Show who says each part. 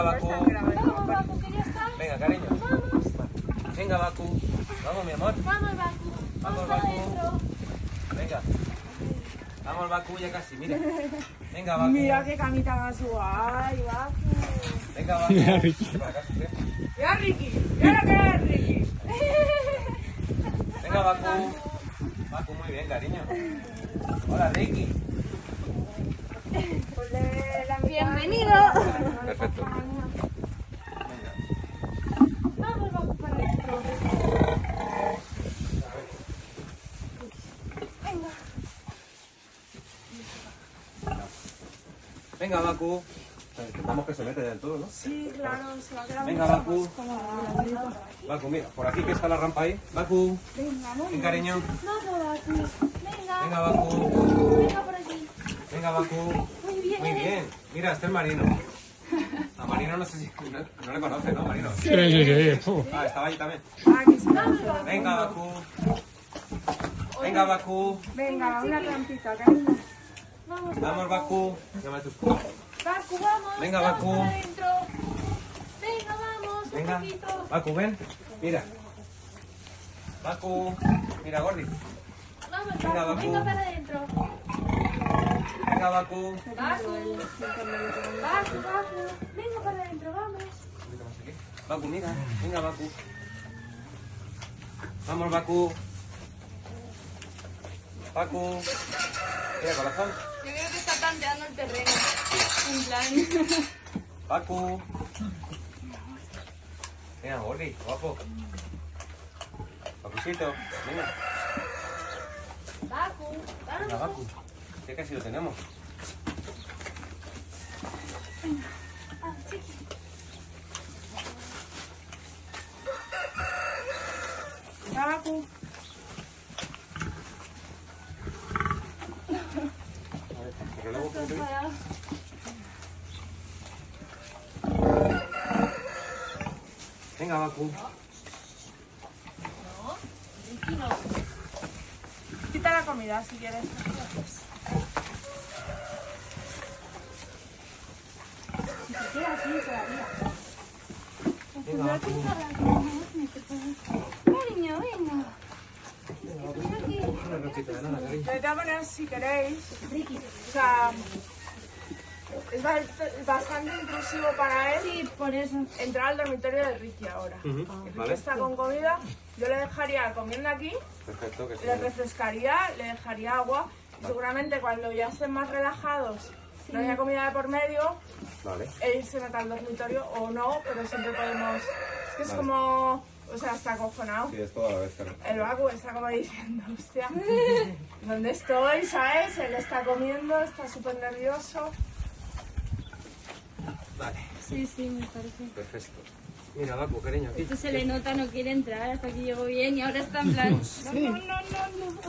Speaker 1: Venga, Baku.
Speaker 2: Vamos, Baku, que ya está.
Speaker 1: Venga, cariño.
Speaker 2: Vamos.
Speaker 1: Venga, Baku. Vamos, mi amor.
Speaker 2: Vamos, Baku.
Speaker 1: Vamos, Baku.
Speaker 2: adentro.
Speaker 1: Venga. Vamos, Baku, ya casi, mira. Venga, Baku.
Speaker 3: Mira qué camita más guay, Baku.
Speaker 1: Venga, Baku.
Speaker 4: Mira, Ricky.
Speaker 3: Mira Ricky, mira que es Ricky.
Speaker 1: Venga, Baku. Baku, muy bien, cariño. Hola, Ricky.
Speaker 3: Mitad.
Speaker 2: Bienvenido.
Speaker 1: Perfecto. Venga.
Speaker 2: Vamos, Baku, para adentro. Venga.
Speaker 1: Venga, Baku. Intentamos que se mete del todo, ¿no?
Speaker 3: Sí, claro, se va a quedar
Speaker 1: Venga, Baku. Baku, mira, por aquí que está la rampa ahí. Baku.
Speaker 3: Venga, vamos.
Speaker 1: Ven, cariño.
Speaker 2: Vamos, Baku. Venga.
Speaker 1: Venga, Baku.
Speaker 2: Venga por aquí.
Speaker 1: Venga, Baku.
Speaker 2: Muy bien.
Speaker 1: Muy bien. Mira, este es Marino. A Marino no sé si... No, no le conoce, ¿no, Marino?
Speaker 4: Sí, sí, sí.
Speaker 1: Ah, estaba ahí también.
Speaker 3: Ah, que se
Speaker 2: Vamos, Baku.
Speaker 1: Venga, Baku. Venga, Baku.
Speaker 3: Venga, una trampita, cariño.
Speaker 2: Vamos,
Speaker 1: Vamos, Baku. Llama tu...
Speaker 2: Baku, vamos.
Speaker 1: Venga,
Speaker 2: vamos
Speaker 1: Baku.
Speaker 2: para adentro. Venga, vamos.
Speaker 1: Venga.
Speaker 2: Un poquito.
Speaker 1: Baku, ven. Mira. Baku. Mira, Gordi.
Speaker 2: Vamos,
Speaker 1: Venga,
Speaker 2: Baku.
Speaker 1: Baku.
Speaker 2: Venga para adentro.
Speaker 1: Venga, Baku.
Speaker 2: Baku. Baku, Baku. Venga para adentro, vamos.
Speaker 1: Baku, mira. Venga, Baku. Vamos, Baku. Baku. Mira, corazón.
Speaker 2: Yo creo que está tanteando el terreno. En plan.
Speaker 1: Baku. Mira, Gordi, guapo. Bakucito, venga.
Speaker 2: Baku.
Speaker 1: Venga. Baku. Ya casi lo tenemos.
Speaker 2: Ah, chiqui.
Speaker 3: Venga, Baku.
Speaker 1: A ver, el relevo,
Speaker 2: Está
Speaker 1: ¿cómo te. Venga, Baku.
Speaker 2: No. No.
Speaker 3: Quita la comida si quieres.
Speaker 2: Si se queda así todavía.
Speaker 1: Venga, Baku.
Speaker 2: Cariño, venga.
Speaker 1: Una rosquita de
Speaker 3: todas maneras, si queréis,
Speaker 2: Ricky.
Speaker 3: o sea, es ba- bastante intrusivo para él
Speaker 2: Sí, por eso.
Speaker 3: entrar al dormitorio de Ricky ahora. Ricky
Speaker 1: Vale,
Speaker 3: está con comida, yo le dejaría comiendo aquí,
Speaker 1: perfecto. Que sí.
Speaker 3: le refrescaría, le dejaría agua. Seguramente cuando ya estén más relajados, no haya comida de por medio,
Speaker 1: Vale.
Speaker 3: él se meta al dormitorio o no, pero siempre podemos... Es que es
Speaker 1: Vale.
Speaker 3: como... O sea, está acojonado.
Speaker 1: Sí, es toda la vez, claro.
Speaker 3: El Baku está como diciendo, hostia, ¿dónde estoy? ¿Sabes? Él está comiendo, está súper nervioso.
Speaker 1: Vale,
Speaker 2: Sí, sí, me parece.
Speaker 1: perfecto. Mira, Baku, cariño, aquí.
Speaker 2: Esto se le nota, no quiere entrar hasta que llegó bien y ahora está en plan. No, no, no, no, no.